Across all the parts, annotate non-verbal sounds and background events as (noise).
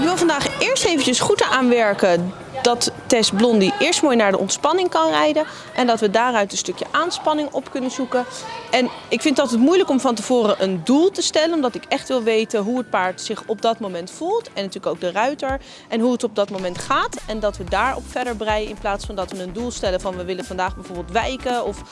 Ik wil vandaag eerst eventjes goed aanwerken dat Tess Blondie eerst mooi naar de ontspanning kan rijden. En dat we daaruit een stukje aanspanning op kunnen zoeken. En ik vind het altijd moeilijk om van tevoren een doel te stellen. Omdat ik echt wil weten hoe het paard zich op dat moment voelt. En natuurlijk ook de ruiter. En hoe het op dat moment gaat. En dat we daarop verder breien in plaats van dat we een doel stellen van we willen vandaag bijvoorbeeld wijken. Of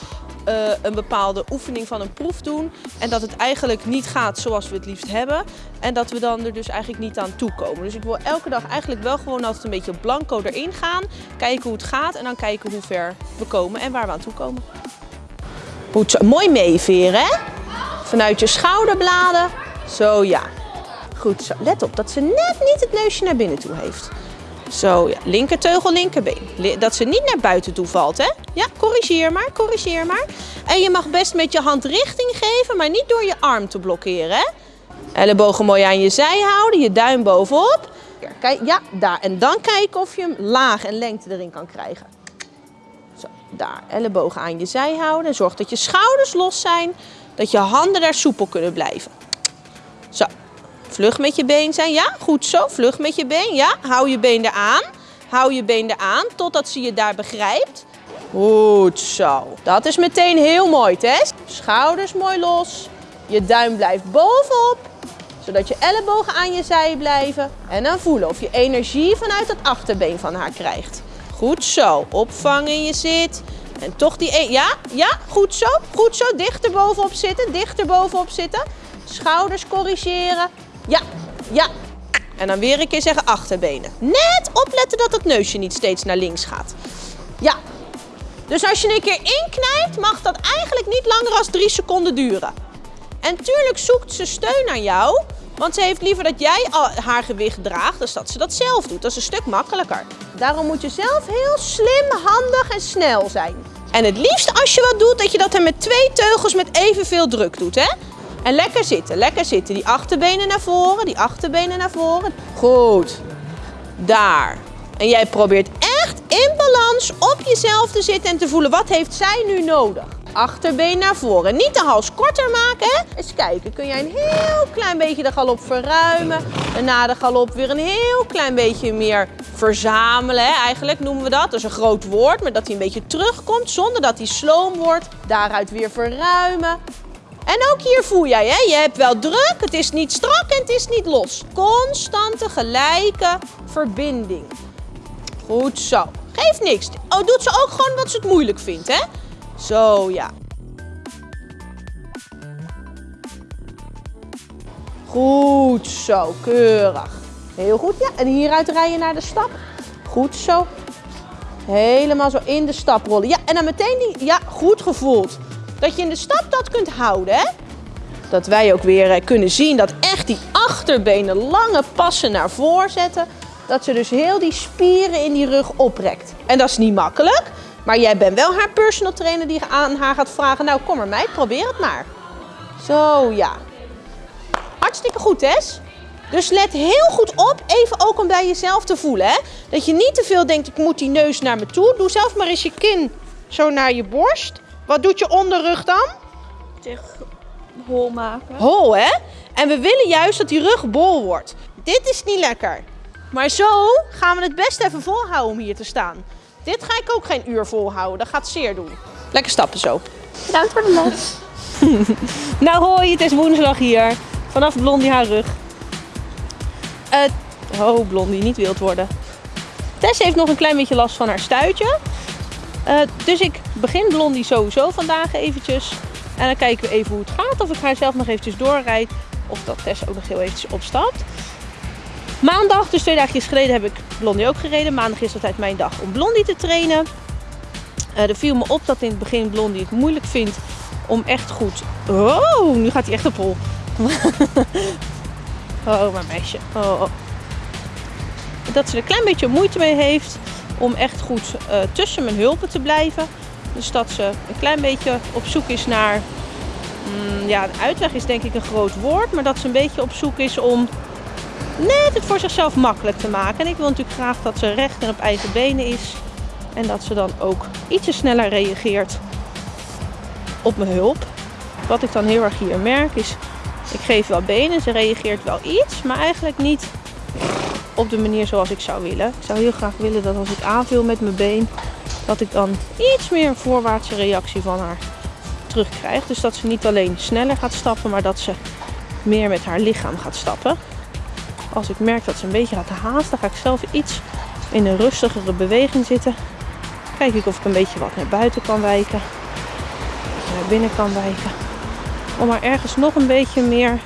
uh, een bepaalde oefening van een proef doen. En dat het eigenlijk niet gaat zoals we het liefst hebben. En dat we dan er dus eigenlijk niet aan toekomen. Dus ik wil elke dag eigenlijk wel gewoon altijd een beetje blanco erin gaan. Kijken hoe het gaat en dan kijken hoe ver we komen en waar we aan toe zo. Mooi meeveren hè. Vanuit je schouderbladen. Zo ja. Goed zo. Let op dat ze net niet het neusje naar binnen toe heeft. Zo, ja. Linkerteugel, linkerbeen. Dat ze niet naar buiten toe valt, hè? Ja, corrigeer maar, corrigeer maar. En je mag best met je hand richting geven, maar niet door je arm te blokkeren, hè? Ellebogen mooi aan je zij houden, je duim bovenop. Kijk, ja, daar. En dan kijken of je hem laag en lengte erin kan krijgen. Daar. Ellebogen aan je zij houden. Zorg dat je schouders los zijn, dat je handen daar soepel kunnen blijven. Zo, Vlug met je been zijn. Ja, goed zo. Vlug met je been. Ja, hou je been eraan. Hou je been eraan totdat ze je daar begrijpt. Goed zo. Dat is meteen heel mooi, Tess. Schouders mooi los. Je duim blijft bovenop. Zodat je ellebogen aan je zij blijven. En dan voelen of je energie vanuit het achterbeen van haar krijgt. Goed zo. Opvangen je zit. En toch die... E ja, ja, goed zo. Goed zo. Dichter bovenop zitten. Dichter bovenop zitten. Schouders corrigeren. Ja, ja. En dan weer een keer zeggen achterbenen. Net opletten dat het neusje niet steeds naar links gaat. Ja. Dus als je een keer inknijpt, mag dat eigenlijk niet langer dan 3 seconden duren. En tuurlijk zoekt ze steun aan jou. Want ze heeft liever dat jij haar gewicht draagt, dan dat ze dat zelf doet. Dat is een stuk makkelijker. Daarom moet je zelf heel slim, handig en snel zijn. En het liefst als je wat doet, dat je dat er met twee teugels met evenveel druk doet. Hè? En lekker zitten, lekker zitten. Die achterbenen naar voren, die achterbenen naar voren. Goed. Daar. En jij probeert in balans op jezelf te zitten en te voelen wat heeft zij nu nodig. Achterbeen naar voren. Niet de hals korter maken. Hè? Eens kijken, kun jij een heel klein beetje de galop verruimen. En na de galop weer een heel klein beetje meer verzamelen. Hè? Eigenlijk noemen we dat. Dat is een groot woord, maar dat hij een beetje terugkomt zonder dat hij sloom wordt. Daaruit weer verruimen. En ook hier voel jij, hè? je hebt wel druk, het is niet strak en het is niet los. Constante, gelijke verbinding. Goed zo. Geeft niks. Oh, doet ze ook gewoon wat ze het moeilijk vindt, hè? Zo, ja. Goed zo, keurig. Heel goed, ja. En hieruit rijden naar de stap. Goed zo. Helemaal zo in de stap rollen. Ja, en dan meteen die, ja, goed gevoeld dat je in de stap dat kunt houden. Hè? Dat wij ook weer eh, kunnen zien dat echt die achterbenen lange passen naar voren zetten. Dat ze dus heel die spieren in die rug oprekt. En dat is niet makkelijk. Maar jij bent wel haar personal trainer die aan haar gaat vragen. Nou kom maar meid, probeer het maar. Zo ja. Hartstikke goed Tess. Dus let heel goed op, even ook om bij jezelf te voelen. Hè? Dat je niet te veel denkt, ik moet die neus naar me toe. Doe zelf maar eens je kin zo naar je borst. Wat doet je onderrug dan? Zich hol maken. Hol, hè? En we willen juist dat die rug bol wordt. Dit is niet lekker. Maar zo gaan we het best even volhouden om hier te staan. Dit ga ik ook geen uur volhouden. Dat gaat zeer doen. Lekker stappen zo. Bedankt voor de les. (laughs) nou hoi, het is woensdag hier. Vanaf Blondie haar rug. Uh, oh, Blondie, niet wild worden. Tess heeft nog een klein beetje last van haar stuitje. Uh, dus ik begin Blondie sowieso vandaag eventjes. En dan kijken we even hoe het gaat. Of ik haar zelf nog eventjes doorrijd. Of dat Tess ook nog heel eventjes opstapt. Maandag, dus twee dagjes geleden, heb ik Blondie ook gereden. Maandag is altijd mijn dag om Blondie te trainen. Uh, er viel me op dat in het begin Blondie het moeilijk vindt om echt goed... Oh, nu gaat hij echt op hol. (laughs) oh, mijn meisje. Oh, oh. Dat ze er een klein beetje moeite mee heeft om echt goed uh, tussen mijn hulpen te blijven. Dus dat ze een klein beetje op zoek is naar mm, ja, uitweg is denk ik een groot woord, maar dat ze een beetje op zoek is om net het voor zichzelf makkelijk te maken. En ik wil natuurlijk graag dat ze recht en op eigen benen is. En dat ze dan ook ietsje sneller reageert op mijn hulp. Wat ik dan heel erg hier merk is, ik geef wel benen, ze reageert wel iets, maar eigenlijk niet op de manier zoals ik zou willen. Ik zou heel graag willen dat als ik aanvul met mijn been, dat ik dan iets meer een voorwaartse reactie van haar terugkrijg. Dus dat ze niet alleen sneller gaat stappen, maar dat ze meer met haar lichaam gaat stappen. Als ik merk dat ze een beetje gaat haasten, ga ik zelf iets in een rustigere beweging zitten. Kijk ik of ik een beetje wat naar buiten kan wijken. Naar binnen kan wijken. Om haar ergens nog een beetje meer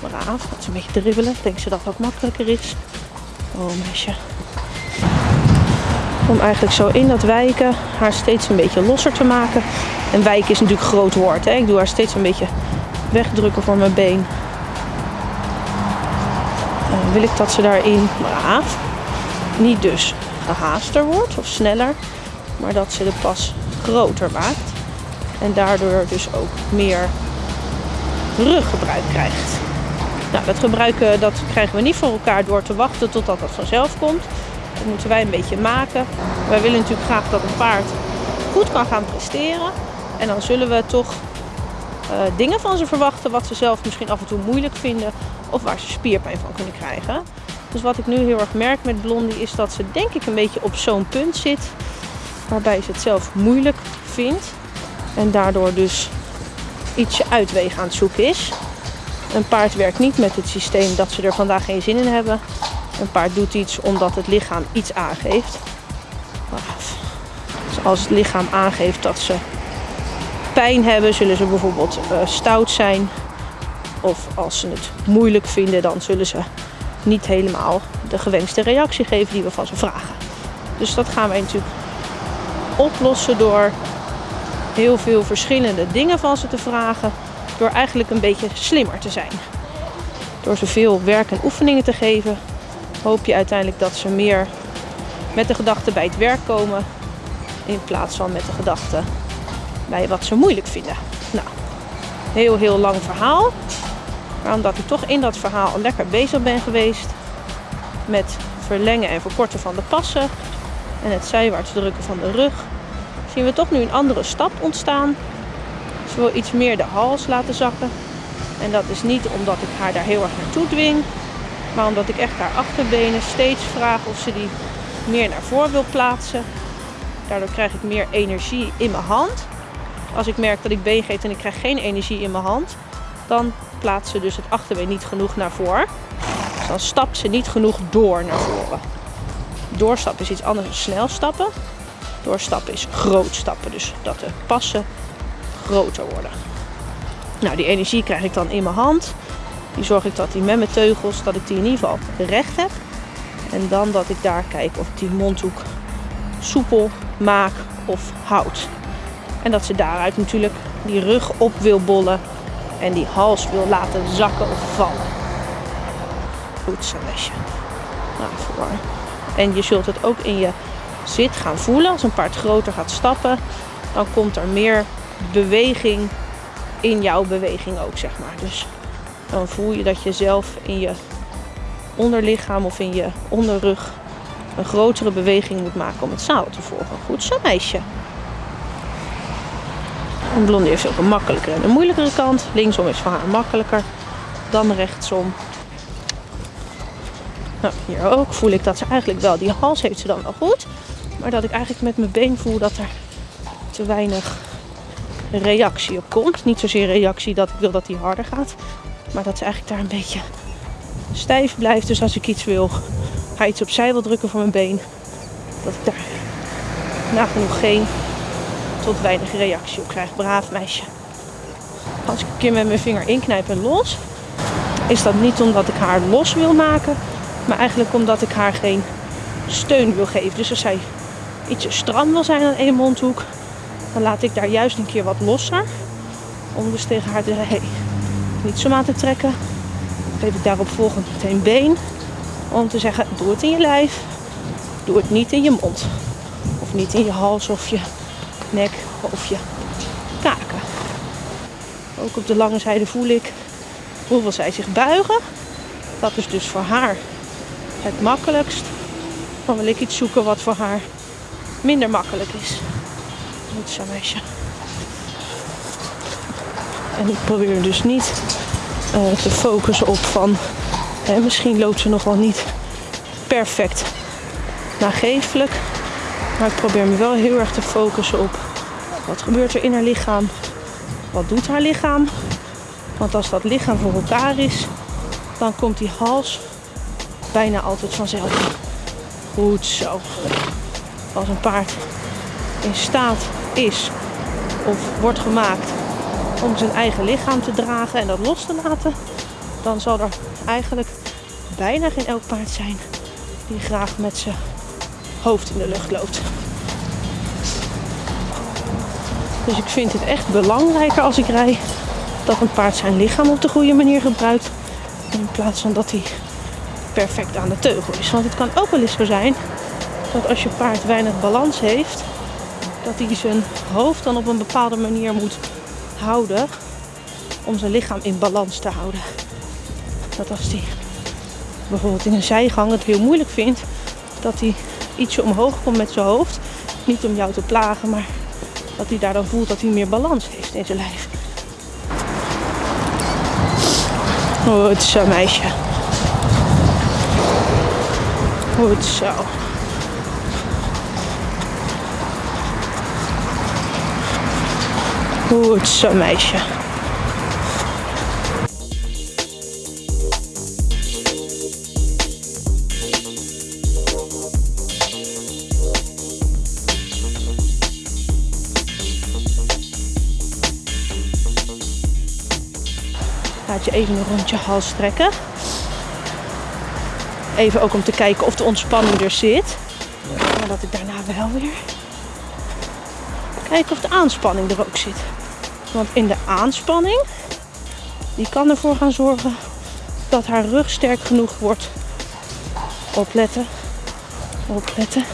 braaf, dat ze een beetje dribbelen. Denkt ze dat dat makkelijker is. Oh meisje. Om eigenlijk zo in dat wijken haar steeds een beetje losser te maken. En wijken is natuurlijk groot woord. Hè? Ik doe haar steeds een beetje wegdrukken van mijn been. Wil ik dat ze daarin braaf, niet dus gehaaster wordt of sneller, maar dat ze de pas groter maakt. En daardoor dus ook meer ruggebruik krijgt. Nou, dat gebruiken dat krijgen we niet voor elkaar door te wachten totdat dat vanzelf komt. Dat moeten wij een beetje maken. Wij willen natuurlijk graag dat een paard goed kan gaan presteren. En dan zullen we toch dingen van ze verwachten wat ze zelf misschien af en toe moeilijk vinden of waar ze spierpijn van kunnen krijgen. Dus wat ik nu heel erg merk met Blondie is dat ze denk ik een beetje op zo'n punt zit waarbij ze het zelf moeilijk vindt en daardoor dus ietsje uitwegen aan het zoeken is. Een paard werkt niet met het systeem dat ze er vandaag geen zin in hebben. Een paard doet iets omdat het lichaam iets aangeeft. Dus als het lichaam aangeeft dat ze pijn hebben, zullen ze bijvoorbeeld uh, stout zijn. Of als ze het moeilijk vinden, dan zullen ze niet helemaal de gewenste reactie geven die we van ze vragen. Dus dat gaan wij natuurlijk oplossen door heel veel verschillende dingen van ze te vragen. Door eigenlijk een beetje slimmer te zijn. Door ze veel werk en oefeningen te geven, hoop je uiteindelijk dat ze meer met de gedachte bij het werk komen. In plaats van met de gedachte bij wat ze moeilijk vinden. Nou, heel heel lang verhaal. Maar omdat ik toch in dat verhaal lekker bezig ben geweest met verlengen en verkorten van de passen en het zijwaarts drukken van de rug, zien we toch nu een andere stap ontstaan. Ze wil iets meer de hals laten zakken. En dat is niet omdat ik haar daar heel erg naartoe dwing, maar omdat ik echt haar achterbenen steeds vraag of ze die meer naar voren wil plaatsen. Daardoor krijg ik meer energie in mijn hand. Als ik merk dat ik been geef en ik krijg geen energie in mijn hand, dan plaatst ze dus het achterbeen niet genoeg naar voren. Dus dan stapt ze niet genoeg door naar voren. Doorstappen is iets anders dan snel stappen. Doorstappen is groot stappen, dus dat de passen groter worden. Nou, die energie krijg ik dan in mijn hand. Die zorg ik dat die met mijn teugels, dat ik die in ieder geval recht heb. En dan dat ik daar kijk of ik die mondhoek soepel maak of houd. En dat ze daaruit natuurlijk die rug op wil bollen en die hals wil laten zakken of vallen. Goed zo, lesje. Nou, voor. En je zult het ook in je zit gaan voelen. Als een paard groter gaat stappen, dan komt er meer beweging in jouw beweging ook, zeg maar. Dus dan voel je dat je zelf in je onderlichaam of in je onderrug een grotere beweging moet maken om het zadel te volgen. Goed zo, meisje. Een blondie heeft ook een makkelijkere en een moeilijkere kant. Linksom is voor haar makkelijker dan rechtsom. Nou, hier ook voel ik dat ze eigenlijk wel, die hals heeft ze dan wel goed. Maar dat ik eigenlijk met mijn been voel dat er te weinig reactie op komt. Niet zozeer reactie dat ik wil dat die harder gaat. Maar dat ze eigenlijk daar een beetje stijf blijft. Dus als ik iets wil, ga iets opzij wil drukken voor mijn been. Dat ik daar nagenoeg geen tot weinig reactie op krijg. Braaf meisje. Als ik een keer met mijn vinger inknijp en los, is dat niet omdat ik haar los wil maken, maar eigenlijk omdat ik haar geen steun wil geven. Dus als zij ietsje stram wil zijn aan één mondhoek, dan laat ik daar juist een keer wat losser. Om dus tegen haar te zeggen, hey, niet zo aan te trekken. Dan geef ik daarop volgend meteen been. Om te zeggen, doe het in je lijf. Doe het niet in je mond. Of niet in je hals of je nek of je kaken. Ook op de lange zijde voel ik hoeveel zij zich buigen. Dat is dus voor haar het makkelijkst. Dan wil ik iets zoeken wat voor haar minder makkelijk is. Goed zo meisje. En ik probeer dus niet uh, te focussen op van... Hè, misschien loopt ze nog wel niet perfect nageeflijk. Maar ik probeer me wel heel erg te focussen op wat gebeurt er in haar lichaam. Wat doet haar lichaam? Want als dat lichaam voor elkaar is, dan komt die hals bijna altijd vanzelf. Goed zo. Als een paard in staat is of wordt gemaakt om zijn eigen lichaam te dragen en dat los te laten, dan zal er eigenlijk bijna geen elk paard zijn die graag met zijn hoofd in de lucht loopt. Dus ik vind het echt belangrijker als ik rij dat een paard zijn lichaam op de goede manier gebruikt. In plaats van dat hij perfect aan de teugel is. Want het kan ook wel eens zo zijn dat als je paard weinig balans heeft, dat hij zijn hoofd dan op een bepaalde manier moet houden om zijn lichaam in balans te houden. Dat als hij bijvoorbeeld in een zijgang het heel moeilijk vindt, dat hij ietsje omhoog komt met zijn hoofd. Niet om jou te plagen, maar dat hij daar dan voelt dat hij meer balans heeft in zijn lijf. Goed zo, meisje. Goed zo. Goed zo, meisje. Laat je even een rondje hals trekken. Even ook om te kijken of de ontspanning er zit. Maar dat ik daarna wel weer kijken of de aanspanning er ook zit. Want in de aanspanning, die kan ervoor gaan zorgen dat haar rug sterk genoeg wordt. Opletten, opletten.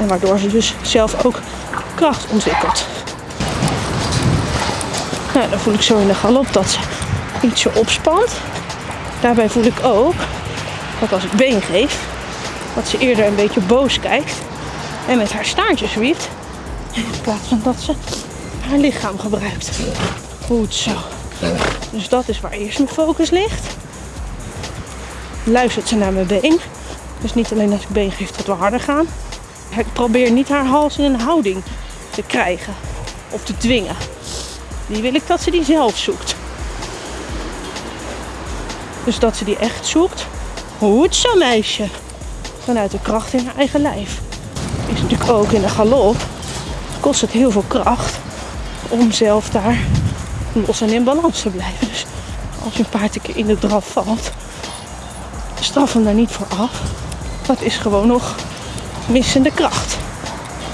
En waardoor ze dus zelf ook kracht ontwikkelt. Nou, dan voel ik zo in de galop dat ze ietsje opspant. Daarbij voel ik ook dat als ik been geef, dat ze eerder een beetje boos kijkt en met haar staartje zwieft. In plaats van dat ze haar lichaam gebruikt. Goed zo. Dus dat is waar eerst mijn focus ligt. Luistert ze naar mijn been. Dus niet alleen als ik been geef dat we harder gaan. Ik probeer niet haar hals in een houding te krijgen of te dwingen. Die wil ik dat ze die zelf zoekt. Dus dat ze die echt zoekt. Goed zo meisje. Vanuit de kracht in haar eigen lijf. Is natuurlijk ook in de galop. Kost het heel veel kracht. Om zelf daar los en in balans te blijven. Dus als je een paard een keer in de draf valt. Straf hem daar niet voor af. Dat is gewoon nog missende kracht.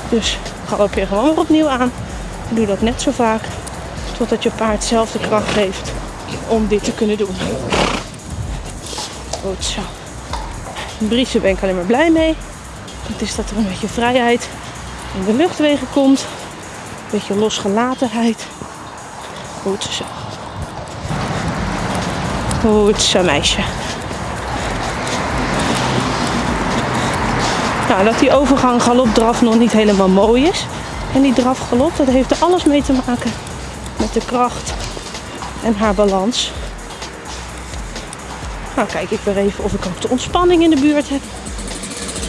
Dus galoppeer gewoon weer opnieuw aan. Doe dat net zo vaak Totdat je paard zelf de kracht heeft om dit te kunnen doen. Goed zo. Ben ik alleen maar blij mee. Het is dat er een beetje vrijheid in de luchtwegen komt. Een beetje losgelatenheid. Goed zo. Goed zo meisje. Nou, dat die overgang galop-draf nog niet helemaal mooi is. En die draf-galop, dat heeft er alles mee te maken met de kracht en haar balans. Nou kijk ik weer even of ik ook de ontspanning in de buurt heb.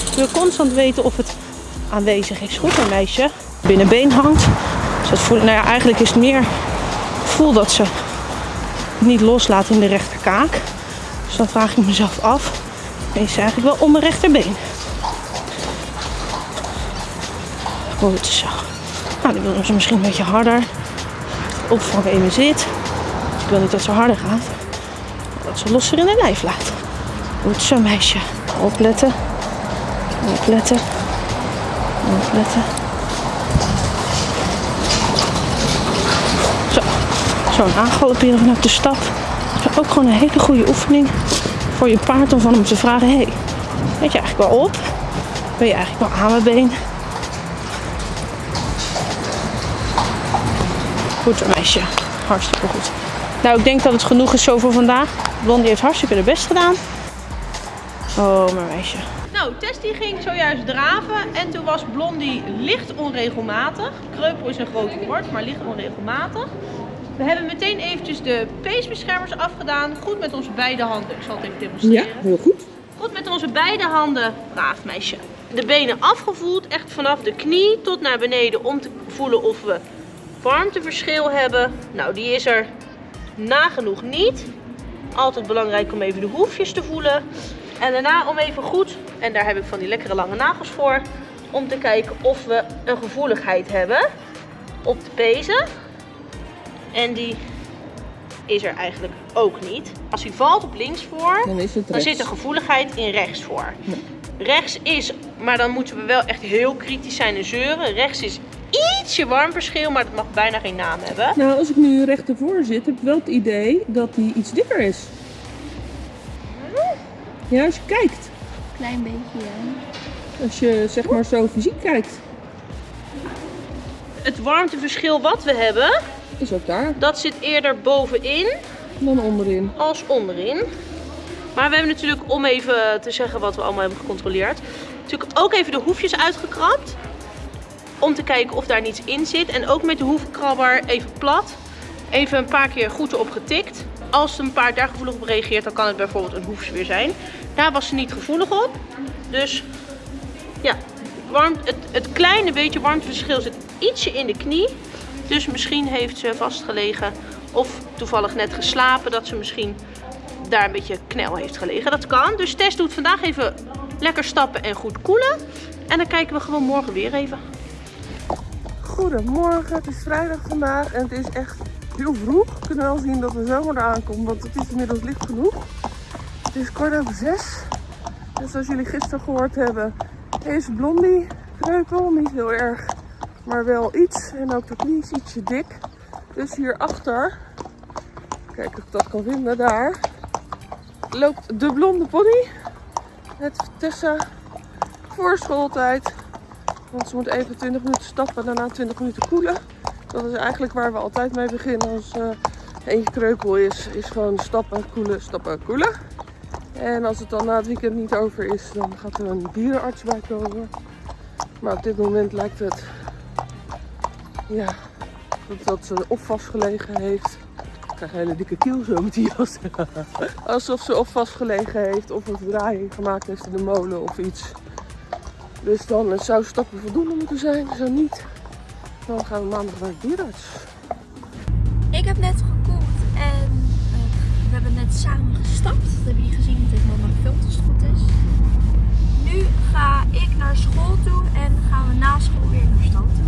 Ik wil constant weten of het aanwezig is. Goed, een meisje binnenbeen hangt. Dus dat voel, nou eigenlijk is het meer voel dat ze niet loslaat in de rechterkaak. Dus dan vraag ik mezelf af, is ze eigenlijk wel om mijn rechterbeen? Goed zo. Nou, dan willen ze misschien een beetje harder opvangen in mijn zit. Ik wil niet dat ze harder gaat. Dat ze losser in haar lijf laat. Goed zo meisje. Opletten. Opletten. Opletten. Zo. Zo'n aangalopperen vanuit de stap. Dat is ook gewoon een hele goede oefening voor je paard om van hem te vragen. Hey, weet je eigenlijk wel op? Ben je eigenlijk wel aan mijn been? Goed meisje. Hartstikke goed. Nou, ik denk dat het genoeg is zo voor vandaag. Blondie heeft hartstikke de best gedaan. Oh, mijn meisje. Nou, Tess die ging zojuist draven en toen was Blondie licht onregelmatig. Kreupel is een groot woord, maar licht onregelmatig. We hebben meteen eventjes de peesbeschermers afgedaan. Goed met onze beide handen. Ik zal het even demonstreren. heel goed. Goed met onze beide handen. Braaf meisje. De benen afgevoeld. Echt vanaf de knie tot naar beneden. Om te voelen of we warmteverschil hebben. Nou, die is er nagenoeg niet. Altijd belangrijk om even de hoefjes te voelen. En daarna om even goed, en daar heb ik van die lekkere lange nagels voor. Om te kijken of we een gevoeligheid hebben op de pezen. En die is er eigenlijk ook niet. Als hij valt op links voor, Dan is het dan zit de gevoeligheid in rechts voor. Rechts is, maar dan moeten we wel echt heel kritisch zijn en zeuren. Rechts is ietsje warmverschil, maar dat mag bijna geen naam hebben. Nou, als ik nu recht ervoor zit, heb ik wel het idee dat hij iets dikker is. Ja, als je kijkt. Klein beetje, ja. Als je zeg maar zo fysiek kijkt, Het warmteverschil wat we hebben, is ook daar dat zit eerder bovenin dan onderin. als onderin. Maar we hebben natuurlijk, om even te zeggen wat we allemaal hebben gecontroleerd, natuurlijk ook even de hoefjes uitgekrapt. Om te kijken of daar niets in zit. En ook met de hoefkrabber even plat. Even een paar keer goed erop getikt. Als een paard daar gevoelig op reageert, dan kan het bijvoorbeeld een hoefsweer zijn. Daar was ze niet gevoelig op. Dus ja, het, het kleine beetje warmteverschil zit ietsje in de knie. Dus misschien heeft ze vastgelegen of toevallig net geslapen dat ze misschien daar een beetje knel heeft gelegen. Dat kan. Dus Tess doet vandaag even lekker stappen en goed koelen. En dan kijken we gewoon morgen weer even. Goedemorgen, het is vrijdag vandaag en het is echt heel vroeg. We kunnen wel zien dat de zomer eraan komt, want het is inmiddels licht genoeg. Het is kwart over zes. En zoals jullie gisteren gehoord hebben, is Blondie kreupel. Niet heel erg, maar wel iets. En ook de knie is ietsje dik. Dus hierachter, kijk of ik dat kan vinden, daar loopt de blonde pony. Met Tessa voor schooltijd. Want ze moet even 20 minuten stappen, daarna 20 minuten koelen. Dat is eigenlijk waar we altijd mee beginnen als eh eentje kreupel is. Is gewoon stappen, koelen, stappen, koelen. En als het dan na het weekend niet over is, dan gaat er een dierenarts bij komen. Maar op dit moment lijkt het ja, dat, dat ze of vastgelegen heeft. Ik krijg een hele dikke kiel zo met die jas. (laughs) Alsof ze of vastgelegen heeft of een verdraaiing gemaakt heeft in de molen of iets. Dus dan eh, zou stappen voldoende moeten zijn. Zo niet, dan gaan we maandag naar de dierarts. Ik heb net gekookt en eh, we hebben net samen gestapt. Dat hebben jullie gezien, dat het mama gefilmd als het goed is. Nu ga ik naar school toe en gaan we na school weer naar stand